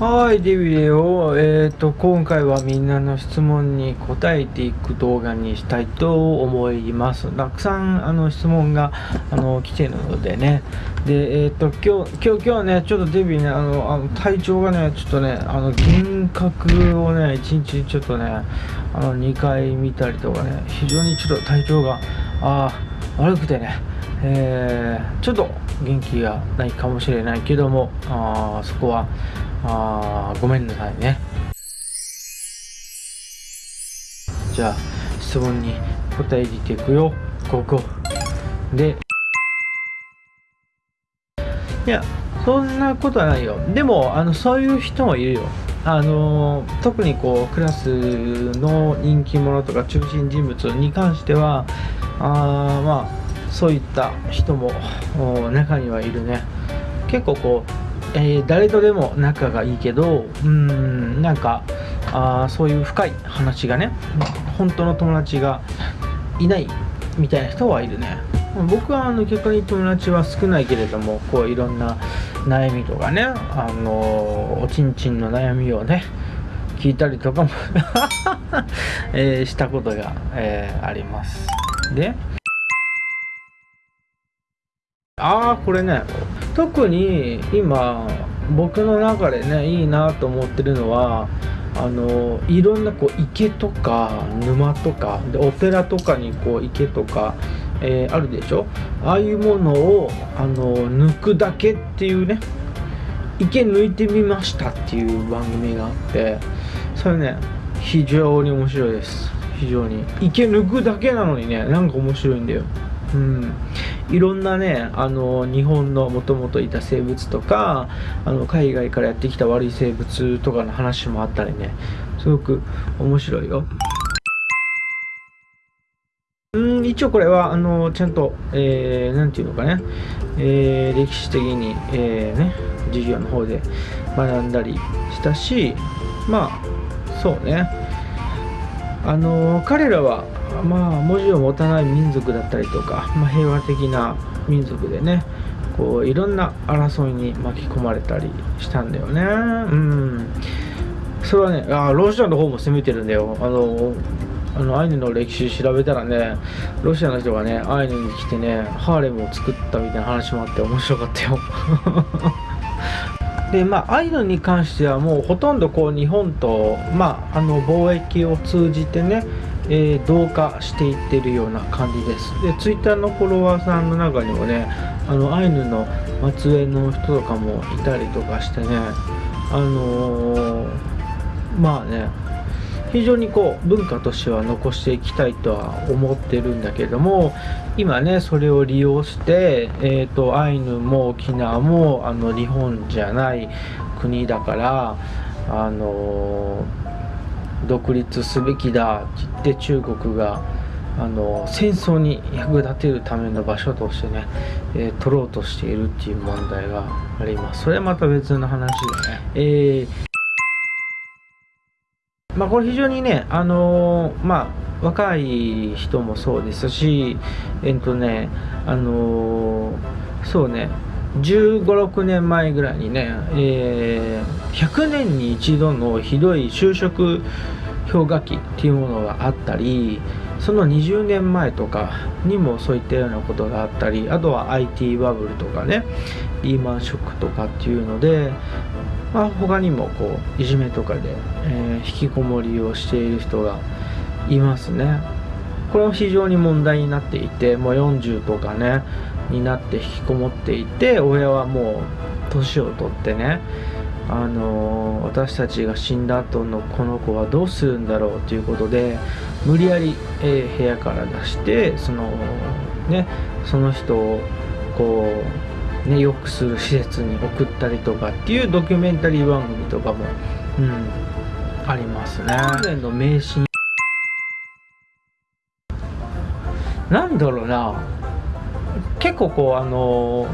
はい、デビデオ、えーと、今回はみんなの質問に答えていく動画にしたいと思います。たくさんあの質問があの来てるのでね。で、えっ、ー、と、今日、今日、今日ね、ちょっとデビね、あの、あの体調がね、ちょっとね、あの、幻覚をね、一日ちょっとね、あの、2回見たりとかね、非常にちょっと体調が、あ悪くてね、えー、ちょっと元気がないかもしれないけども、あそこは、あごめんなさいね。じゃあ質問に答えていくよ。ここでいやそんなことはないよ。でもあのそういう人もいるよ。あの特にこうクラスの人気者とか中心人物に関してはあまあそういった人も中にはいるね。結構こうえー、誰とでも仲がいいけどうんなんかあそういう深い話がね本当の友達がいないみたいな人はいるね。僕はあの逆に友達は少ないけれどもこういろんな悩みとかねあのおちんちんの悩みをね聞いたりとかも えー、したことが、えー、あります。でああこれね特に今僕の中でねいいなと思ってるのはあのいろんなこう池とか沼とかでオペラとかにこう池とか、えー、あるでしょ？ああいうものをあの抜くだけっていうね池抜いてみましたっていう番組があってそれね非常に面白いです。非常に。池抜くだけなのにねなんか面白いんだよ。うん、いろんなねあの日本のもともといた生物とかあの海外からやってきた悪い生物とかの話もあったりね。すごく面白いよ。うん一応これはあのちゃんと、えー、ていうのかね、えー、歴史的に、えー、ね、授業の方で学んだりしたしまあそうね。あの彼らはまあ文字を持たない民族だったりとか、まあ、平和的な民族でねこういろんな争いに巻き込まれたりしたんだよね。うん。それはねあロシアの方も攻めてるんだよ。あのあのアイヌの歴史調べたらねロシアの人がねアイヌに来てねハーレムを作ったみたいな話もあって面白かったよ。でまあアイヌに関してはもうほとんどこう日本と、まあ、あの貿易を通じてねえー、同化していってるような感じです。でツイッターのフォロワーさんの中にもねあのアイヌの末裔の人とかもいたりとかしてねあのー、まあね非常にこう文化としては残していきたいとは思ってるんだけども今ねそれを利用して、えーと、アイヌも沖縄もあの日本じゃない国だからあの独立すべきだって言って中国があの戦争に役立てるための場所としてね、えー、取ろうとしているっていう問題があります。それはまた別の話でね、えー、まあこれ非常にねあのー、まあ若い人もそうですしえっとねあのそうね1 5 6年前ぐらいにね、えー、100年に一度のひどい就職氷河期っていうものがあったりその20年前とかにもそういったようなことがあったりあとは IT バブルとかねリーマンショックとかっていうので、まあ、他にもこういじめとかで、えー、引きこもりをしている人がいますね。これは非常に問題になっていてもう40とかねになって引きこもっていて親はもう年を取ってねあの私たちが死んだ後のこの子はどうするんだろうということで無理やり、えー、部屋から出してそのねその人をこうねよくする施設に送ったりとかっていうドキュメンタリー番組とかも、うん、ありますね。の迷信なんだろうな結構こうあの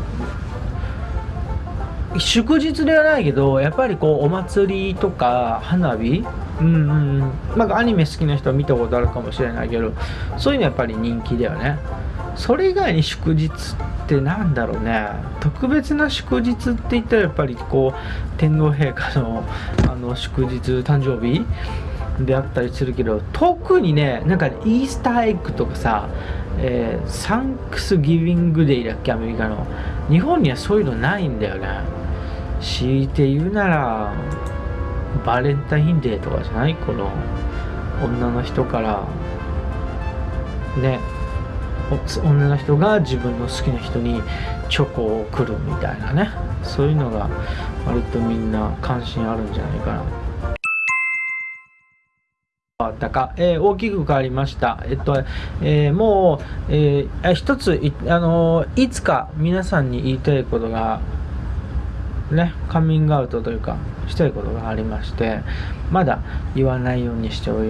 祝日ではないけどやっぱりこうお祭りとか花火？うんうんまあアニメ好きな人は見たことあるかもしれないけどそういうのやっぱり人気だよね。それ以外に祝日ってなんだろうね。特別な祝日って言ったらやっぱりこう天皇陛下の あの祝日誕生日であったりするけど特にねなんかイースターエッグとかさ、えー、サンクスギビングデイだっけアメリカの。日本にはそういうのないんだよね。強いて言うならバレンタインデーとかじゃない？この女の人から。ね。女の人が自分の好きな人にチョコを送るみたいなね。そういうのが割とみんな関心あるんじゃないかな。たか、えー、大きく変わりました。えっと、えー、もう、えー、一つい、あのいつか皆さんに言いたいことが、ね、カミングアウトというか、したいことがありまして、まだ言わないようにしてお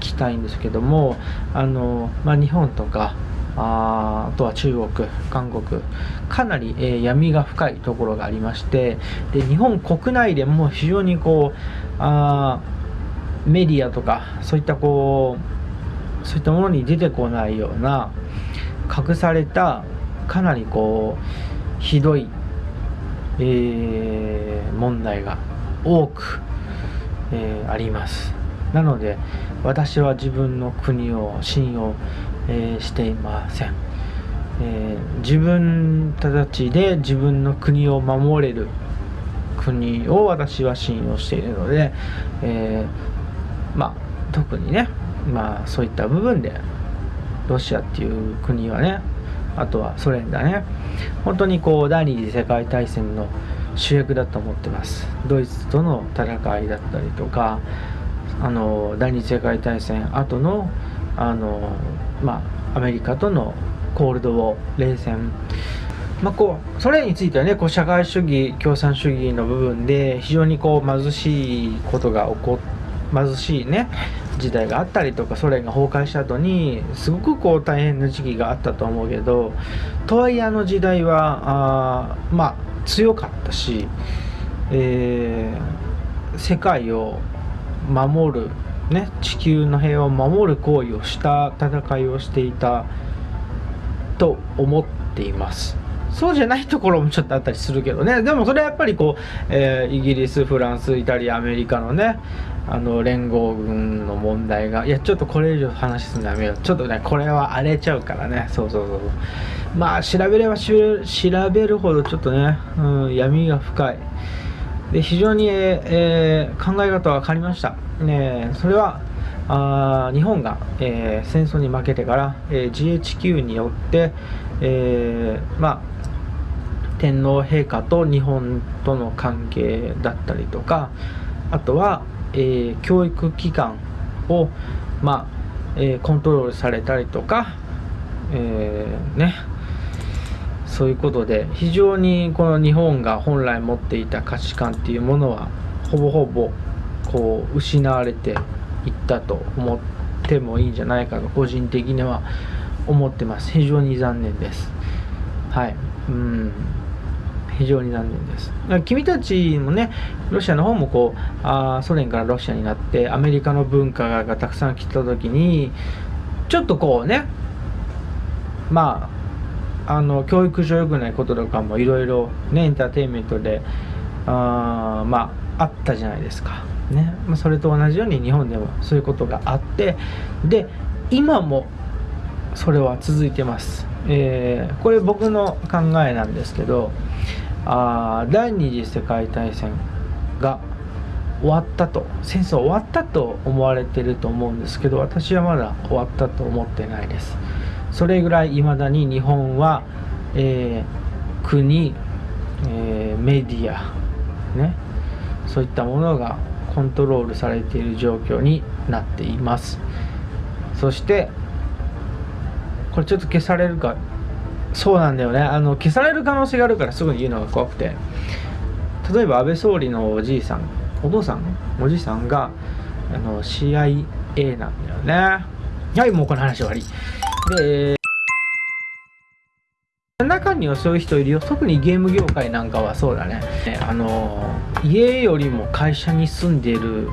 きたいんですけども、あのまあ、日本とか、ああとは中国、韓国、かなり、えー、闇が深いところがありまして、で日本国内でも非常にこう、あメディアとか、そういったこう、そういったものに出てこないような、隠された、かなりこう、ひどい、えー、問題が多く、えー、あります。なので、私は自分の国を信用えー、していません、えー、自分たちで自分の国を守れる国を私は信用しているので、えー、まあ特にねまあそういった部分でロシアっていう国はねあとはソ連だね。本当にこう第二次世界大戦の主役だと思ってます。ドイツとの戦いだったりとかあの第二次世界大戦後のあのまあ、アメリカとのコールドウォー冷戦。まあ、こうそれについてはねこう社会主義共産主義の部分で非常にこう貧しいことが起こ貧しいね時代があったりとかソ連が崩壊した後にすごくこう大変な時期があったと思うけどとはいえあの時代はあまあ強かったし、えー、世界を守るね、地球の平和を守る行為をした戦いをしていたと思っています。そうじゃないところもちょっとあったりするけどね。でもそれはやっぱりこう、えー、イギリスフランスイタリアアメリカのねあの連合軍の問題がいやちょっとこれ以上話すのやめよう。ちょっとねこれは荒れちゃうからね。そうそうそうまあ調べれば調べるほどちょっとね、うん、闇が深い。で非常に、えー、考え方は変わりました、ね、それはあ日本が、えー、戦争に負けてから、えー、GHQ によって、えー、まあ、天皇陛下と日本との関係だったりとかあとは、え教育機関を、まあえコントロールされたりとか、えねそういうことで非常にこの日本が本来持っていた価値観っていうものはほぼほぼこう失われていったと思ってもいいんじゃないかと個人的には思ってます。非常に残念です。はい。うん。非常に残念です。君たちもねロシアの方もこうあソ連からロシアになってアメリカの文化がたくさん来た時にちょっとこうねまああの教育上良くないこととかもいろいろねエンターテインメントであまああったじゃないですか、ね。まあ、それと同じように日本でもそういうことがあってで今もそれは続いてます、えー、これ僕の考えなんですけどあ第二次世界大戦が終わったと戦争終わったと思われてると思うんですけど私はまだ終わったと思ってないです。それぐらいいまだに日本は、えー、国、えー、メディア、ね、そういったものがコントロールされている状況になっています。そしてこれちょっと消されるかそうなんだよね。あの消される可能性があるからすぐに言うのが怖くて。例えば安倍総理のおじいさんお父さんおじいさんがあの CIA なんだよね。はいもうこの話終わり。で中にはそういう人いるよ。特にゲーム業界なんかはそうだね。あの家よりも会社に住んでる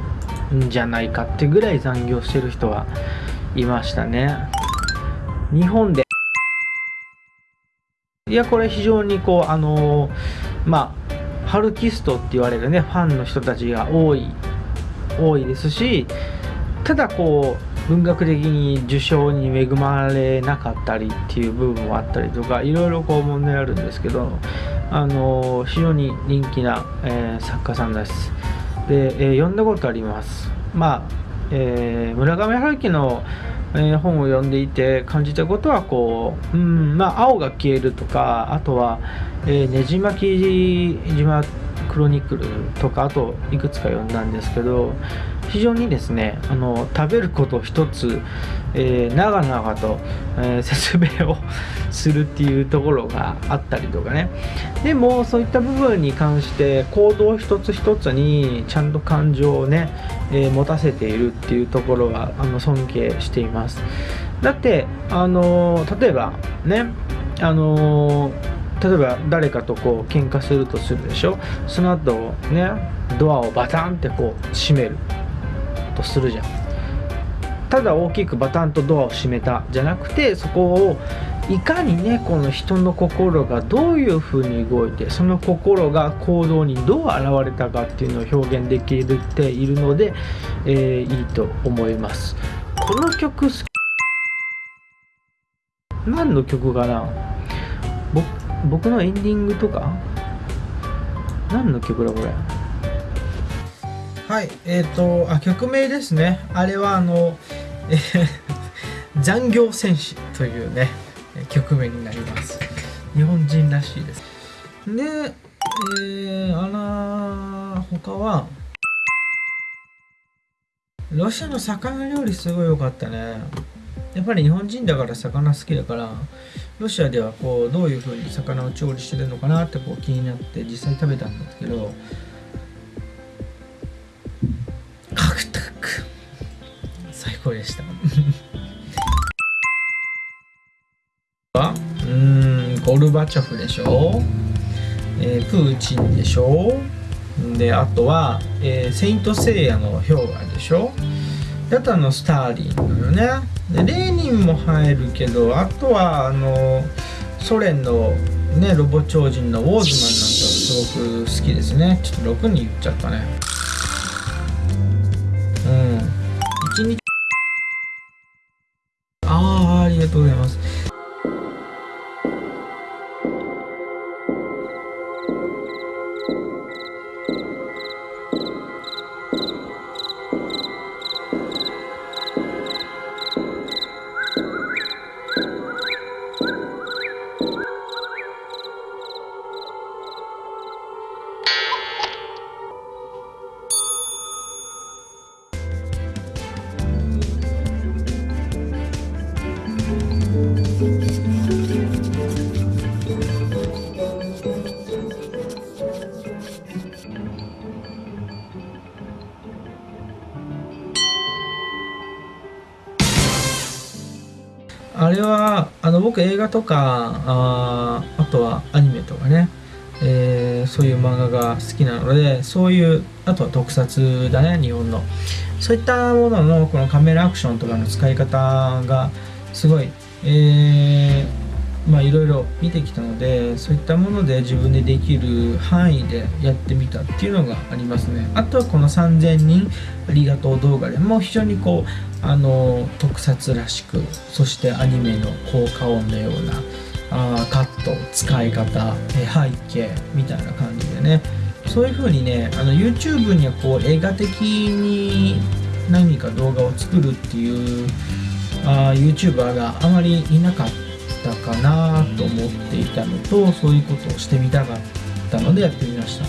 んじゃないかってぐらい残業してる人はいましたね。日本でいやこれ非常にこうあのまあハルキストって言われるねファンの人たちが多い多いですしただこう文学的に受賞に恵まれなかったりっていう部分もあったりとかいろいろこう問題あるんですけどあの非常に人気な、えー、作家さんです。で、えー、読んだことあります。まあ、えー、村上春樹のえー、本を読んでいて感じたことはこう、うんまあ、青が消えるとかあとは、えー、ねじ巻き島クロニクルとかあといくつか読んだんですけど非常にですねあの食べること一つ、えー、長々と、えー、説明をするっていうところがあったりとかね。でもそういった部分に関して行動一つ一つにちゃんと感情をね、えー、持たせているっていうところはあの尊敬しています。だってあの例えばねあの例えば誰かとこう喧嘩するとするでしょ？その後ねドアをバタンってこう閉めるとするじゃん。ただ大きくバタンとドアを閉めたじゃなくてそこをいかにねこの人の心がどういうふうに動いてその心が行動にどう現れたかっていうのを表現できているので、えー、いいと思います。この曲何の曲かな？僕僕のエンディングとか何の曲だこれ？はいえっ、ー、とあ曲名ですね。あれはあの、えー、残業戦士というね曲名になります。日本人らしいです。でえー、あら他は？ロシアの魚料理すごい良かったね。やっぱり日本人だから魚好きだからロシアではこうどういう風に魚を調理してるのかなってこう気になって実際食べたんですけどカクタク。最高でした。うんゴルバチョフでしょ、えー、プーチンでしょ。であとは、えー、セイント・セイヤの氷河でしょ。であとあのスターリンのよね。でレーニンも入るけどあとはあのソ連のねロボ超人のウォーズマンなんかすごく好きですね。ちょっと6に言っちゃったね。僕映画とかああとはアニメとかね、えー、そういう漫画が好きなのでそういうあとは特撮だね日本の。そういったもののこのカメラアクションとかの使い方がすごい、えーまあいろいろ見てきたのでそういったもので自分でできる範囲でやってみたっていうのがありますね。あとはこの3000人ありがとう動画でも非常にこうあの特撮らしくそしてアニメの効果音のようなあカット使い方背景みたいな感じでね。そういう風にねあの YouTube にはこう映画的に何か動画を作るっていうあ YouTuber があまりいなかったたかなと思っていたのとそういうことをしてみたかったのでやってみました。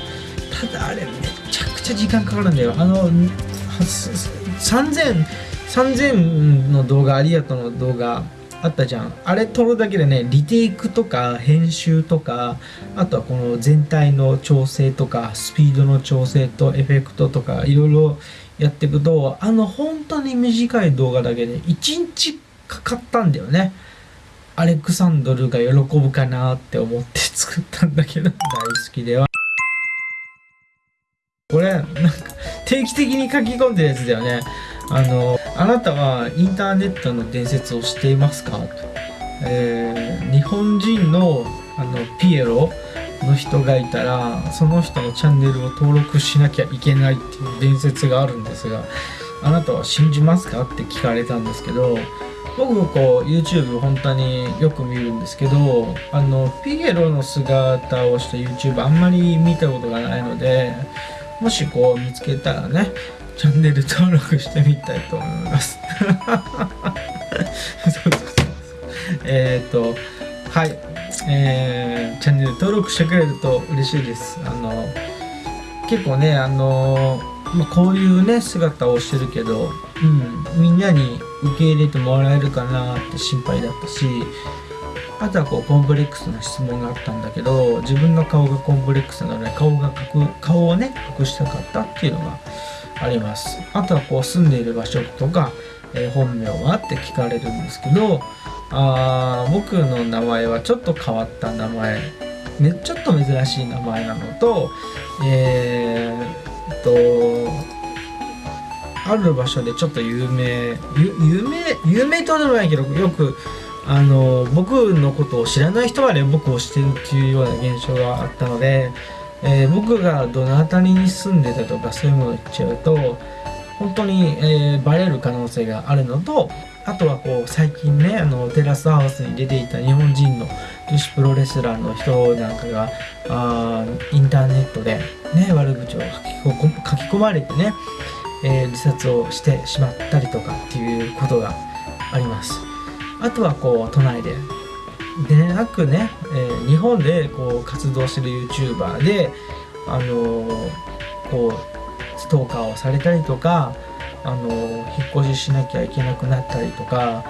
ただあれめちゃくちゃ時間かかるんだよ。あの3000 3000の動画ありがとうの動画あったじゃん。あれ撮るだけでねリテイクとか編集とかあとはこの全体の調整とかスピードの調整とエフェクトとかいろいろやっていくとあの本当に短い動画だけで1日かかったんだよね。アレクサンドルが喜ぶかなって思って作ったんだけど大好きでは。これなんか定期的に書き込んでるやつだよね。あのあなたはインターネットの伝説を知っていますか？と、えー、日本人のあのピエロの人がいたらその人のチャンネルを登録しなきゃいけないっていう伝説があるんですがあなたは信じますか？って聞かれたんですけど僕もこう YouTube 本当によく見るんですけどあのピエロの姿をした YouTube あんまり見たことがないのでもしこう見つけたらねチャンネル登録してみたいと思います。そうそうそうえっ、とはい。えー、チャンネル登録してくれると嬉しいです。あの結構ねあのまあ、こういうね姿をしてるけど、うん、みんなに受け入れてもらえるかなって心配だったしあとはこうコンプレックスな質問があったんだけど自分の顔がコンプレックスなので顔が顔をね隠したかったっていうのがあります。あとはこう住んでいる場所とか、えー、本名はって聞かれるんですけどあ僕の名前はちょっと変わった名前ね、ちょっと珍しい名前なのとえー、っとある場所でちょっと有名有名有名とはでもないけどよくあの僕のことを知らない人まで僕を知ってるっていうような現象があったので、えー、僕がどの辺りに住んでたとかそういうものを言っちゃうと本当に、えー、バレる可能性があるのとあとはこう最近ねあのテラスハウスに出ていた日本人の女子プロレスラーの人なんかがあインターネットで、ね、悪口を書き込まれてね、えー、自殺をしてしまったりとかっていうことがあります。あとはこう都内ででなくね、えー、日本でこう活動してる YouTuber であのー、こうストーカーをされたりとかあの引っ越ししなきゃいけなくなったりとか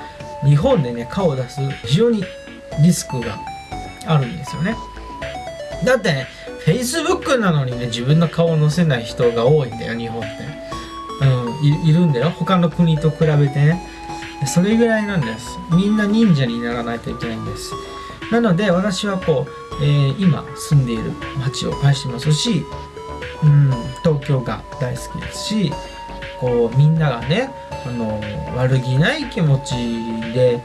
日本でね顔を出す非常にリスクがあるんですよね。だってね Facebook なのにね自分の顔を載せない人が多いんだよ日本って。うんいるんだよ。他の国と比べてね。それぐらいなんです。みんな忍者にならないといけないんです。なので私はこう、えー、今住んでいる街を愛してますし、うん、東京が大好きですしこうみんながねあの悪気ない気持ちで、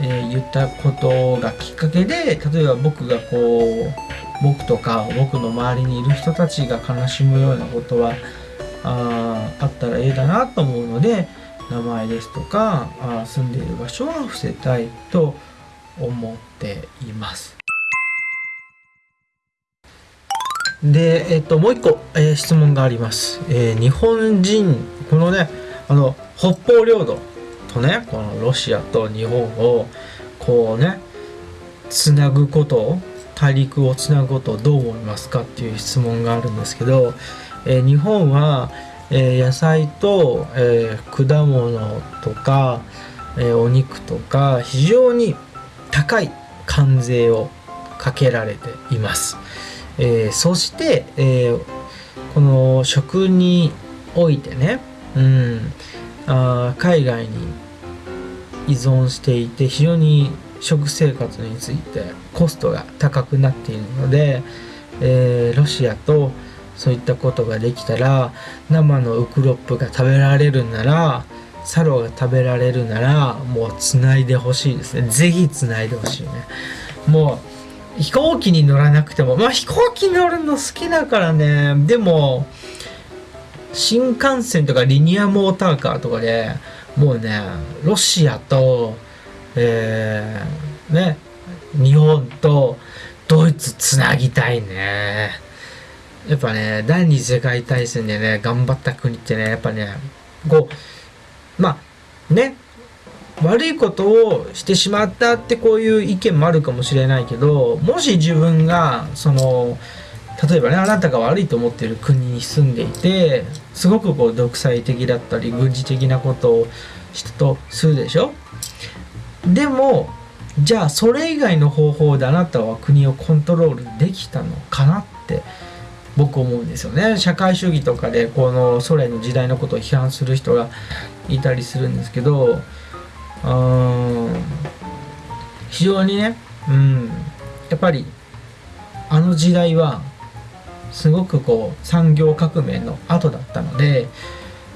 えー、言ったことがきっかけで例えば僕がこう僕とか僕の周りにいる人たちが悲しむようなことはああったらええだなと思うので名前ですとかあ住んでいる場所は伏せたいと思っています。で、えっと、もう一個、えー、質問があります。えー、日本人、このね、あの、北方領土とね、このロシアと日本を、こうね、つなぐことを、大陸をつなぐことをどう思いますかっていう質問があるんですけど、えー、日本は、え野菜と、え果物とか、えお肉とか、非常に高い関税をかけられています。え、そして、え、この食においてね、うん、あ海外に依存していて非常に食生活についてコストが高くなっているので、え、ロシアとそういったことができたら生のウクロップが食べられるならサロが食べられるならもうつないでほしいですね。是非つないでほしいね。もう飛行機に乗らなくてもまあ飛行機乗るの好きだからね。でも新幹線とかリニアモーターカーとかでもうねロシアとえー、ね日本とドイツつなぎたいね。やっぱね第二次世界大戦でね頑張った国ってねやっぱねこうまあね悪いことをしてしまったってこういう意見もあるかもしれないけどもし自分がその例えばねあなたが悪いと思ってる国に住んでいてすごくこう独裁的だったり軍事的なことをしたとするでしょ？でもじゃあそれ以外の方法であなたは国をコントロールできたのかなって僕思うんですよね。社会主義とかでこのソ連の時代のことを批判する人がいたりするんですけど非常にね、うん、やっぱりあの時代はすごくこう産業革命の後だったので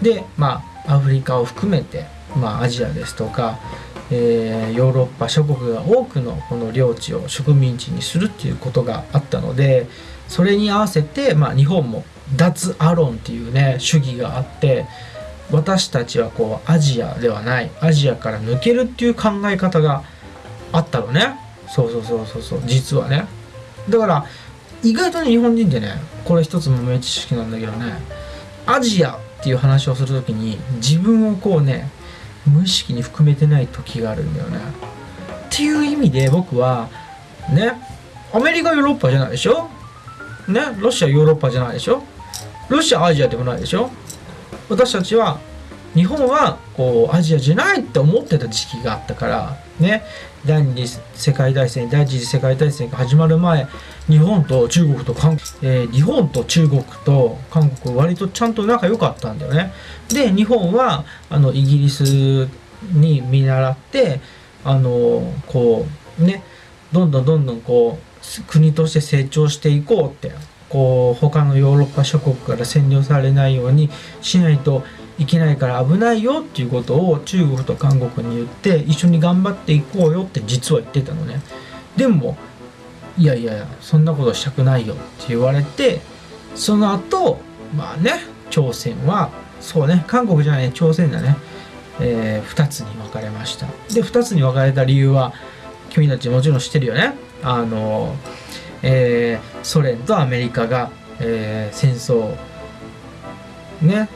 でまあアフリカを含めて、まあ、アジアですとかえー、ヨーロッパ諸国が多くのこの領地を植民地にするっていうことがあったのでそれに合わせて、まあ、日本も脱アロンっていうね主義があって私たちはこうアジアではないアジアから抜けるっていう考え方があったのね。そうそうそうそうそう。実はね。だから意外とね日本人ってねこれ一つ豆知識なんだけどねアジアっていう話をする時に自分をこうね無意識に含めてない時があるんだよね。っていう意味で僕はねアメリカヨーロッパじゃないでしょ？ねロシアヨーロッパじゃないでしょ？ロシアアジアでもないでしょ？私たちは日本はこうアジアじゃないって思ってた時期があったからね第二次世界大戦第一次世界大戦が始まる前日本と中国と韓国、えー、日本と中国と韓国割とちゃんと仲良かったんだよね。で日本はあのイギリスに見習ってあのこうねどんどんどんどんこう国として成長していこうってこう他のヨーロッパ諸国から占領されないようにしないといけないから危ないよっていうことを中国と韓国に言って一緒に頑張っていこうよって実は言ってたのね。でもいやいやそんなことしたくないよって言われてその後まあね朝鮮はそうね韓国じゃない朝鮮だね、えー、2つに分かれました。で2つに分かれた理由は君たちもちろん知ってるよね。あの、えー、ソ連とアメリカが、えー、戦争ね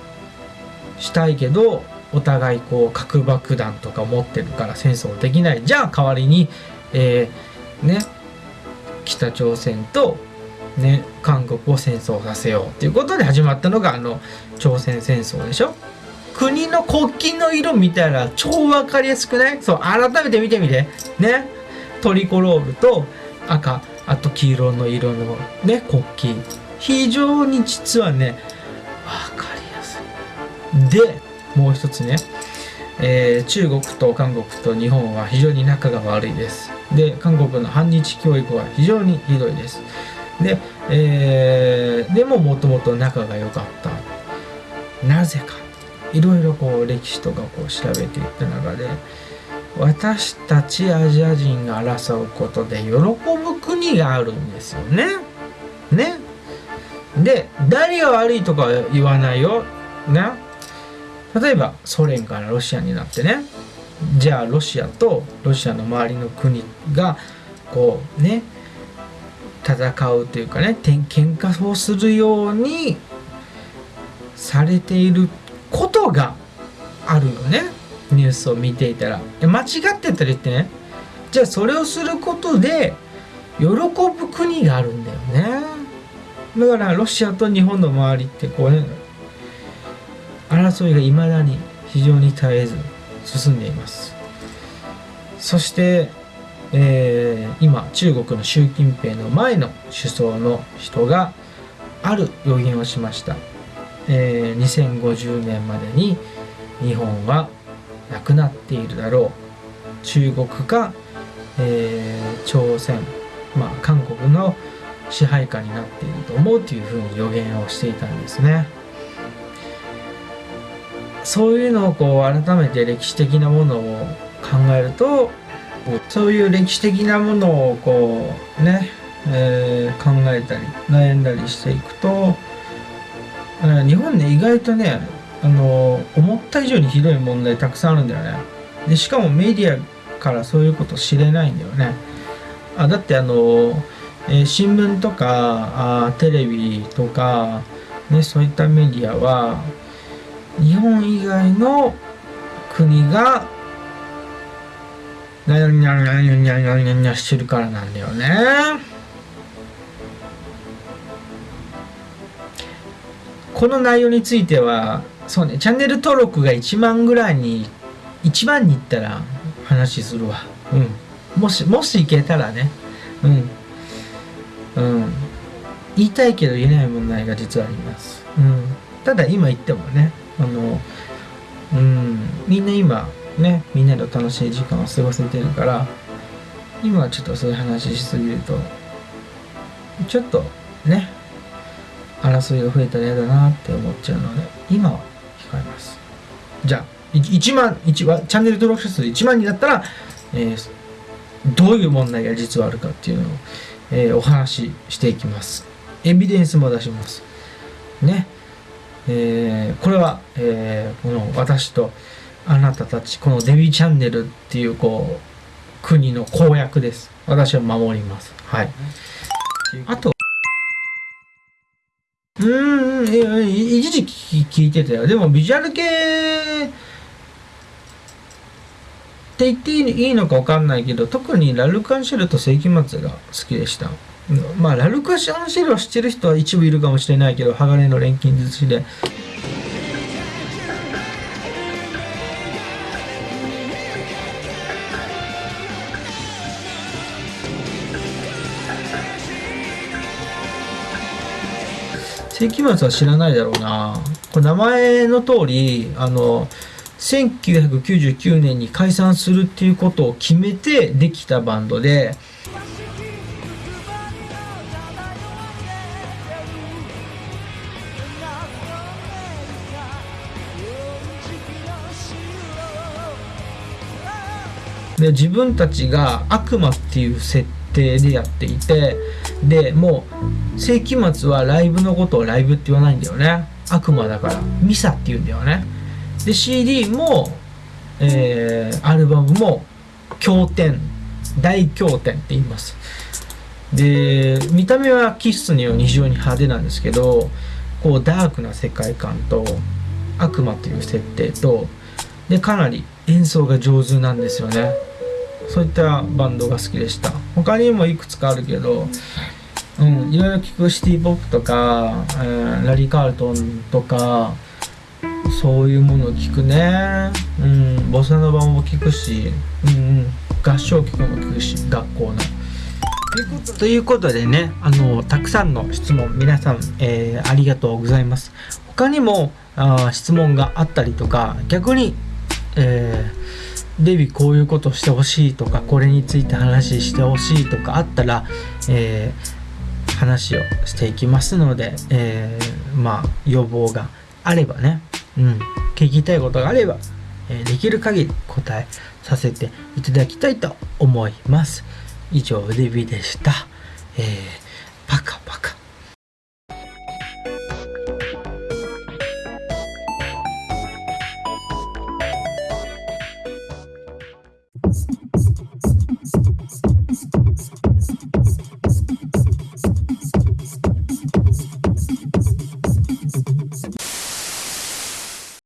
したいけどお互いこう核爆弾とか持ってるから戦争できない。じゃあ代わりに、えー、ね北朝鮮と、ね、韓国を戦争させようっていうことで始まったのがあの朝鮮戦争でしょ。国の国旗の色見たら超分かりやすくない？そう改めて見てみて。ね。トリコロールと赤あと黄色の色のね国旗。非常に実はね分かりやすい。でもう一つね、えー、中国と韓国と日本は非常に仲が悪いです。で韓国の反日教育は非常にひどいです。で、えー、でももともと仲が良かった。なぜか。いろいろこう歴史とかこう調べていった中で私たちアジア人が争うことで喜ぶ国があるんですよね。ね。で誰が悪いとか言わないよ。ね。例えばソ連からロシアになってねじゃあロシアとロシアの周りの国がこうね戦うというかね喧嘩をするようにされていることがあるよねニュースを見ていたら。間違ってたりってね。じゃあそれをすることで喜ぶ国があるんだよね。だからロシアと日本の周りってこうね争いがいまだに非常に絶えず進んでいます。そして、えー、今中国の習近平の前の首相の人がある予言をしました、えー、2050年までに日本はなくなっているだろう中国か、えー、朝鮮、まあ、韓国の支配下になっていると思うというふうに予言をしていたんですね。そういうのをこう改めて歴史的なものを考えるとそういう歴史的なものをこうね、えー、考えたり悩んだりしていくと日本ね意外とねあの思った以上にひどい問題たくさんあるんだよねでしかもメディアからそういうこと知れないんだよねあだってあの、えー、新聞とかあテレビとか、ね、そういったメディアは日本以外の国がニャニャニャニャニャニャニャニャしてるからなんだよね。この内容については、そうね、チャンネル登録が1万ぐらいに、1万に行ったら話するわ。うん。もし、もし行けたらね。うん。うん。言いたいけど言えない問題が実はあります。うん。ただ今言ってもね、あのうんみんな今ねみんなで楽しい時間を過ごせてるから今はちょっとそういう話しすぎるとちょっとね争いが増えたら嫌だなって思っちゃうので今は控えます。じゃあ1万1はチャンネル登録者数1万になったら、えー、どういう問題が実はあるかっていうのを、えー、お話ししていきます。エビデンスも出します。ね。えー、これは、えー、この私とあなたたちこのデビチャンネルっていうこう国の公約です。私は守ります。はい。あとうん、一時期聞いてたよ。でもビジュアル系って言っていいのか分かんないけど、特にラルカンシェルと世紀末が好きでした。まあ、ラルカンシェルを知ってる人は一部いるかもしれないけど、鋼の錬金術師で。世紀末は知らないだろうな。これ名前の通り、あの、1999年に解散するっていうことを決めてできたバンドで、で自分たちが悪魔っていう設定でやっていてでもう世紀末はライブのことをライブって言わないんだよね。悪魔だから。ミサって言うんだよね。で CD も、えー、アルバムも経典。大経典って言います。で見た目はキッスのように非常に派手なんですけどこうダークな世界観と悪魔という設定とでかなり演奏が上手なんですよね。そういったバンドが好きでした。他にもいくつかあるけどうんいろいろ聞くシティ・ポップとか、えー、ラリー・カールトンとかそういうものを聞くね。うんボサノバも聞くし、うんうん、合唱曲も聞くし学校の。ということでねあのたくさんの質問皆さん、えー、ありがとうございます。他にもあ質問があったりとか逆に、えーデビこういうことしてほしいとかこれについて話してほしいとかあったら、えー、話をしていきますので、えー、まあ要望があればね、うん、聞きたいことがあれば、えー、できる限り答えさせていただきたいと思います。以上デビでした、えー、パカパカ。